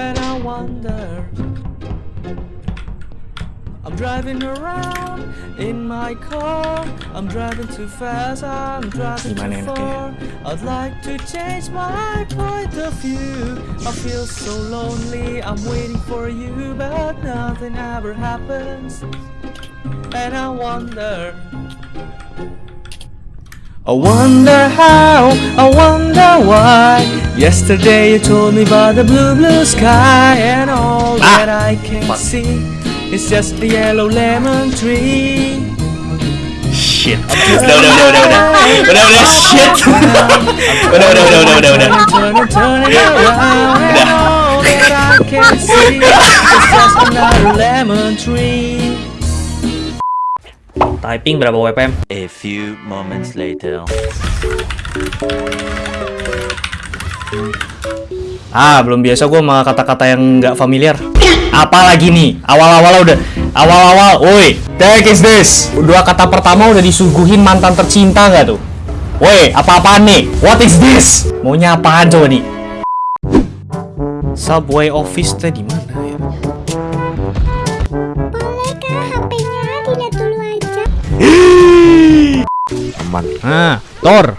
And I wonder I'm driving around in my car. I'm driving too fast. I'm driving too far. I'd like to change my point of view. I feel so lonely. I'm waiting for you, but nothing ever happens. And I wonder. I wonder how, I wonder why. Yesterday you told me about the blue, blue sky, and all Ah, that I can fuck. see is just the yellow lemon tree. Shit. Udah, udah, udah, udah, udah. Udah, udah, shit. Udah, udah, udah, udah, udah, udah. Turn it, turn it around, and all that I can see is just another lemon tree. Typing berapa WPM? A few moments later. Ah, belum biasa gue sama kata-kata yang nggak familiar. Apalagi nih, awal-awal udah, awal-awal, woi, take is this. Dua kata pertama udah disuguhin mantan tercinta nggak tuh? Woi, apa-apaan nih? What is this? Maunya apaan coba nih? Subway office teh di mana Aman. Nah, Thor.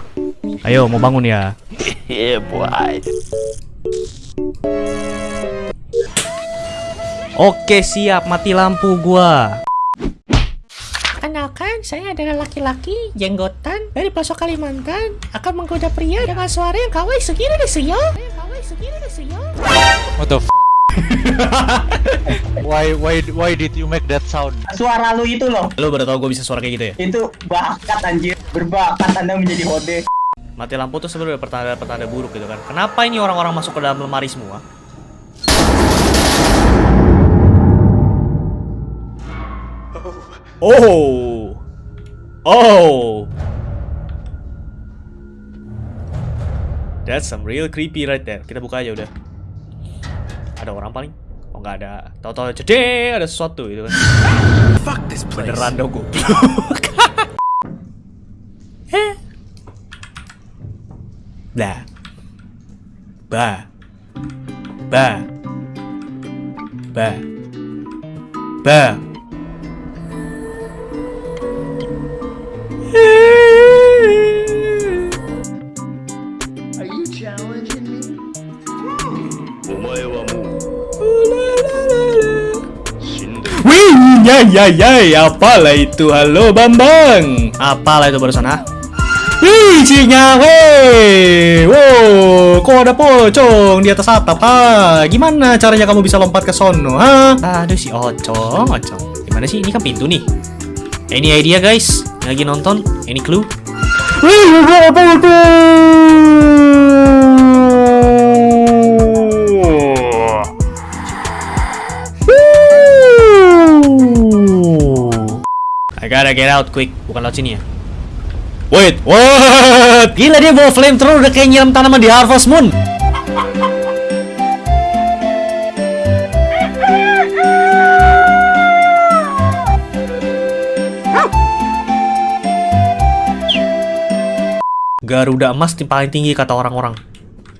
Ayo, mau bangun ya. yeah, boy. Oke, siap. Mati lampu gua. Kenalkan, saya adalah laki-laki jenggotan dari pelosok Kalimantan akan menggoda pria dengan suara yang kawai segini deh. What the f why why why did you make that sound? suara lu itu loh Lu baru tau gue bisa suara kayak gitu ya? itu bakat anjir berbakat anda menjadi hode Mati lampu tuh sebenarnya pertanda-pertanda buruk gitu kan. Kenapa ini orang-orang masuk ke dalam lemari semua? Oh. Oh. That's some real creepy right there. Kita buka aja udah. Ada orang paling? Oh nggak ada. Tahu-tahu cedek ada sesuatu gitu kan. Fuck this place. Beneran dong gue. Blah. Ba. Ba. Ba. Ba. Wih, ya ya ya, apalah itu? Halo Bambang. Apalah itu barusan ah? Wih, Cinya, hei, wow, kok ada pocong di atas atap, ha? Gimana caranya kamu bisa lompat ke sono, ha? Aduh si Ocong, Ocong, gimana sih? Ini kan pintu nih. Any idea guys? Lagi nonton? Any clue? Wih, apa itu? Gotta get out quick. Bukan laut sini ya. Wait, what? Gila dia bawa flamethrower udah kayak nyiram tanaman di Harvest Moon. Garuda emas tim paling tinggi kata orang-orang.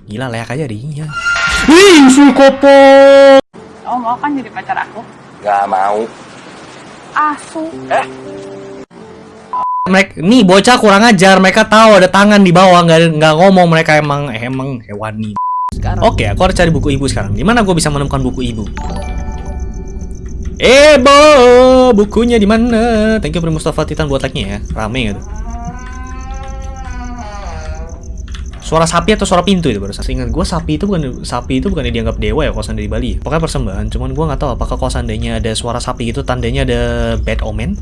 Gila layak aja dia. Wih, Sukopo. Oh mau kan jadi pacar aku? Gak mau. Asu. Mereka, nih bocah kurang ajar. Mereka tahu ada tangan di bawah, nggak nggak ngomong. Mereka emang emang hewani. Oke, aku harus cari buku ibu sekarang. Di mana gue bisa menemukan buku ibu? Eh, Bo, bukunya di mana? Thank you Pri Mustafa Titan buat like-nya ya. Rame gitu. Suara sapi atau suara pintu itu barusan? Ingat gue sapi itu bukan sapi itu bukan dianggap dewa ya seandainya di Bali. ya? Pokoknya persembahan. Cuman gue nggak tahu apakah kalau seandainya ada suara sapi itu tandanya ada bad omen.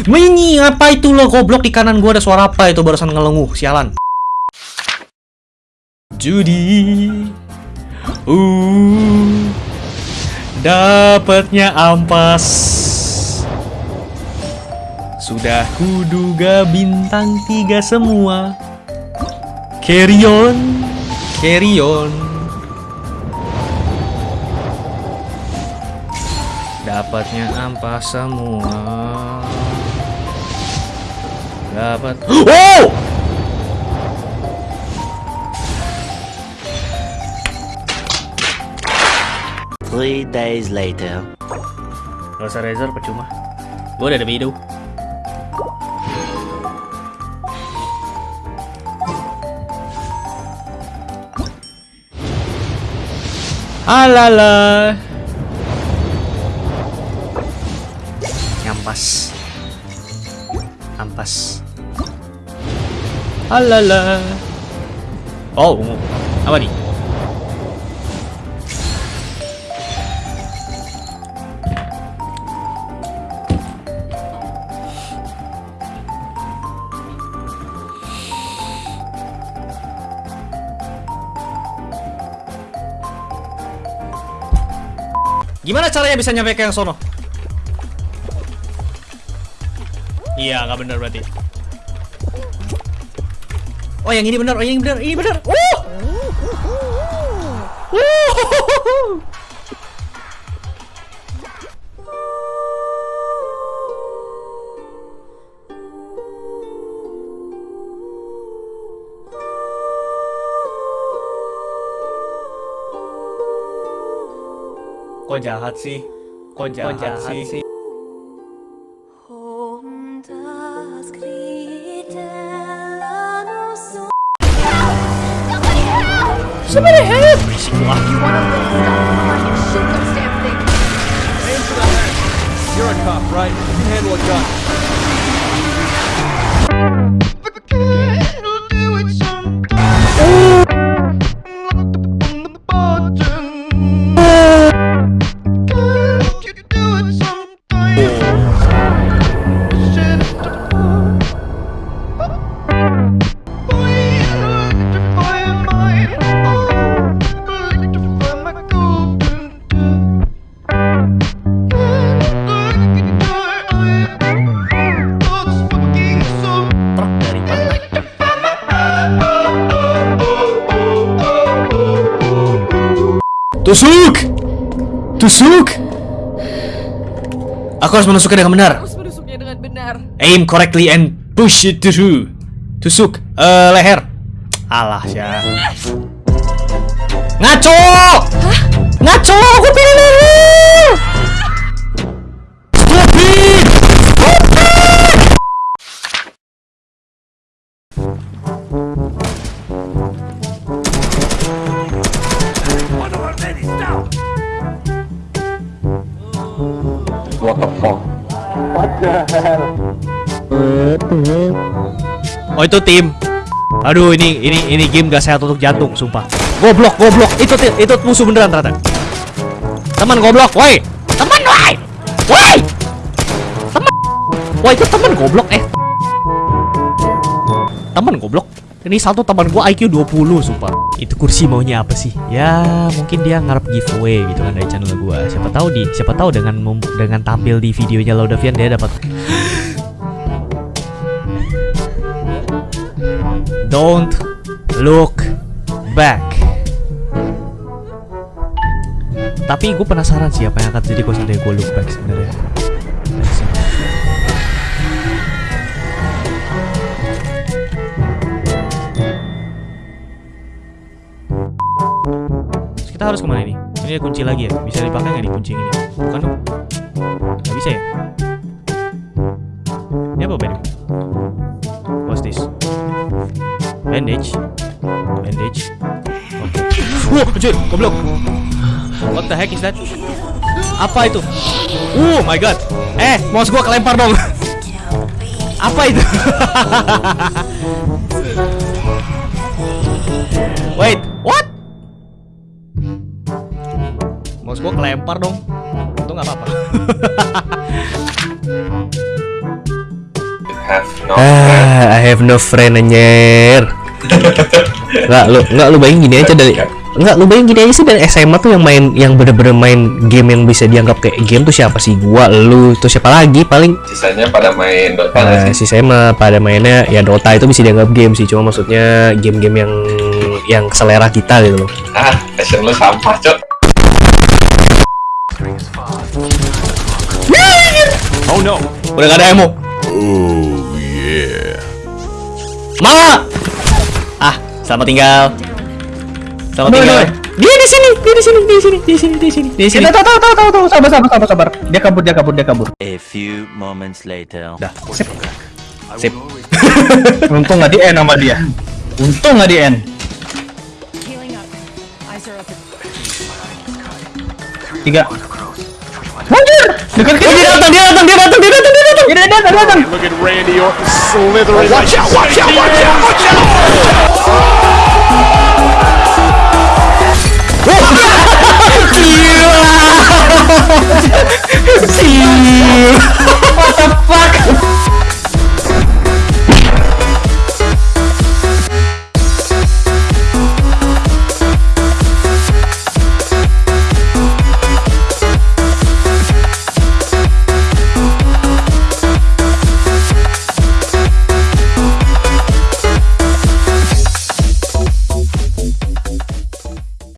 Ini apa itu lo goblok di kanan gua ada suara apa itu barusan ngelenguh sialan. Judi. Uh. Dapatnya ampas. Sudah kuduga bintang tiga semua. Carry on. Dapatnya ampas semua. Dapat. Oh! Three days later. Gak usah Razor percuma. Gue udah ada Mido. Alala. Nyampas. Alala. Oh. Apa nih? Gimana caranya bisa nyampe ke yang sono? Iya, nggak benar berarti. Oh, yang ini benar. Oh, yang ini benar. Ini benar. Uh! Uh! Kok jahat sih? Kok jahat, sih? Somebody help! Berisik lu ah. You're a cop, right? You can handle a gun. Tusuk! Tusuk! Aku harus menusuknya dengan benar. Harus menusuknya dengan benar. Aim correctly and push it through. Tusuk eh leher. Alah ya. Ngaco! Ngaco! Aku pilih leher! Oh itu tim. Aduh ini ini ini game gak sehat untuk jantung, sumpah. Goblok, goblok. Itu itu musuh beneran ternyata. Teman goblok, woi. Teman, woi. Woi. Teman. Woi, itu teman goblok eh. Teman goblok. Ini satu teman gua IQ 20 sumpah. Itu kursi maunya apa sih? Ya, mungkin dia ngarep giveaway gitu kan dari channel gua. Siapa tahu di siapa tahu dengan dengan tampil di videonya Laudavian dia dapat Don't look back. Tapi gue penasaran sih apa yang akan terjadi kalau seandainya gue look back sebenarnya. Kita harus ke mana nih? Ini ada kunci lagi ya? Bisa dipakai nggak di kunci ini? Bukan dong? Nggak bisa ya? Bandage Bandage Oke Wow, anjir, goblok What the heck is that? Apa itu? Oh my god Eh, mouse gua kelempar dong Apa itu? Wait, what? Mouse gua kelempar dong Itu nggak apa-apa Ah, I have no friend anjir. Enggak lu enggak lu bayangin gini aja dari enggak lu bayangin gini aja sih dari SMA tuh yang main yang bener-bener main game yang bisa dianggap kayak game tuh siapa sih? Gua, lu, itu siapa lagi? Paling sisanya pada main Dota Nah, sih? si SMA pada mainnya ya Dota itu bisa dianggap game sih, cuma maksudnya game-game yang yang selera kita gitu loh. ah passion lu sampah cok Oh no! Udah gak ada emo. Oh yeah. Ma. Ah, selamat tinggal. Selamat tinggal. Dia di sini, dia di sini, di sini, di sini, di sini, di sini. Tahu tahu tahu tahu tahu sabar sabar sabar sabar. Dia kabur dia kabur dia kabur. A few moments later. Dah, sip. Sip. Untung nggak di end sama dia. Untung nggak di end. Tiga. Anjir! Dekat kita. Oh, dia datang, dia datang, dia datang, dia datang, dia datang. Dia datang, datang. Look at Randy Orton slithering. Watch out! Watch out! Watch out! Watch out! What the fuck?